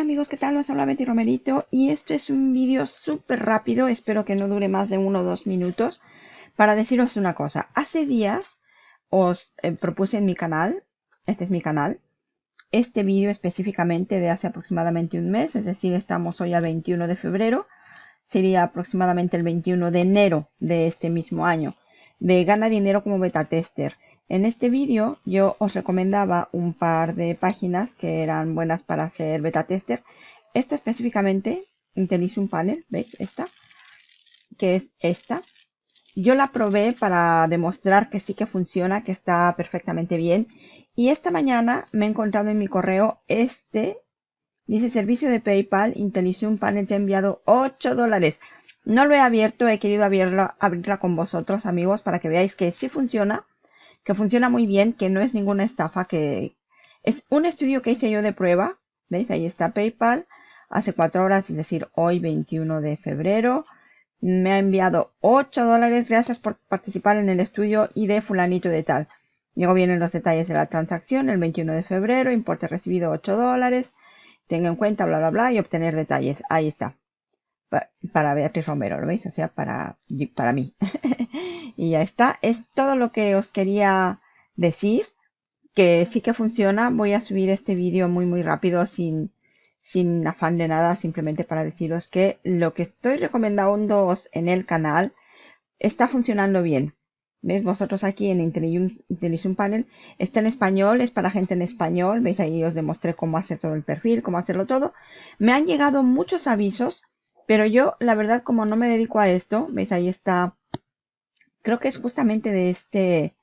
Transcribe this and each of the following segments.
amigos, ¿qué tal? Os habla Betty Romerito y este es un vídeo súper rápido, espero que no dure más de uno o dos minutos, para deciros una cosa. Hace días os eh, propuse en mi canal, este es mi canal, este vídeo específicamente de hace aproximadamente un mes, es decir, estamos hoy a 21 de febrero, sería aproximadamente el 21 de enero de este mismo año, de gana dinero como beta tester. En este vídeo yo os recomendaba un par de páginas que eran buenas para hacer beta tester. Esta específicamente, un Panel, ¿veis? Esta, que es esta. Yo la probé para demostrar que sí que funciona, que está perfectamente bien. Y esta mañana me he encontrado en mi correo este, dice servicio de PayPal, Intelisun Panel te ha enviado 8 dólares. No lo he abierto, he querido abrirla con vosotros amigos para que veáis que sí funciona que funciona muy bien, que no es ninguna estafa, que es un estudio que hice yo de prueba. ¿Veis? Ahí está PayPal. Hace cuatro horas, es decir, hoy 21 de febrero. Me ha enviado 8 dólares. Gracias por participar en el estudio y de fulanito de tal. Luego vienen los detalles de la transacción el 21 de febrero. Importe recibido 8 dólares. Tenga en cuenta, bla, bla, bla. Y obtener detalles. Ahí está. Para Beatriz Romero, ¿lo veis? O sea, para, para mí. y ya está. Es todo lo que os quería decir. Que sí que funciona. Voy a subir este vídeo muy muy rápido sin, sin afán de nada. Simplemente para deciros que lo que estoy recomendando en el canal está funcionando bien. ¿Veis? Vosotros aquí en Intellisun Panel está en español, es para gente en español. ¿Veis? Ahí os demostré cómo hacer todo el perfil, cómo hacerlo todo. Me han llegado muchos avisos, pero yo, la verdad, como no me dedico a esto, ¿veis? Ahí está creo que es justamente de este,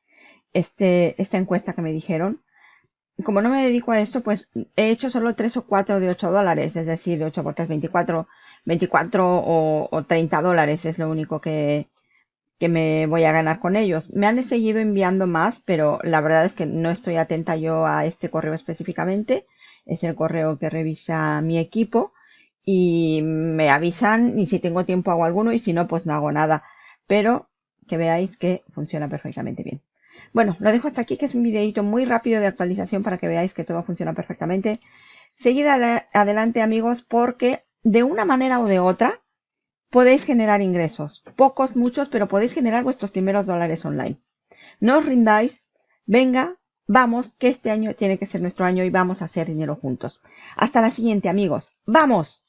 este, esta encuesta que me dijeron. Como no me dedico a esto, pues he hecho solo 3 o 4 de 8 dólares, es decir, de 8 por 3, 24, 24 o, o 30 dólares es lo único que, que me voy a ganar con ellos. Me han seguido enviando más, pero la verdad es que no estoy atenta yo a este correo específicamente. Es el correo que revisa mi equipo y me avisan y si tengo tiempo hago alguno y si no, pues no hago nada. Pero que veáis que funciona perfectamente bien. Bueno, lo dejo hasta aquí, que es un videito muy rápido de actualización para que veáis que todo funciona perfectamente. Seguid adelante, amigos, porque de una manera o de otra podéis generar ingresos. Pocos, muchos, pero podéis generar vuestros primeros dólares online. No os rindáis. Venga, vamos, que este año tiene que ser nuestro año y vamos a hacer dinero juntos. Hasta la siguiente, amigos. ¡Vamos!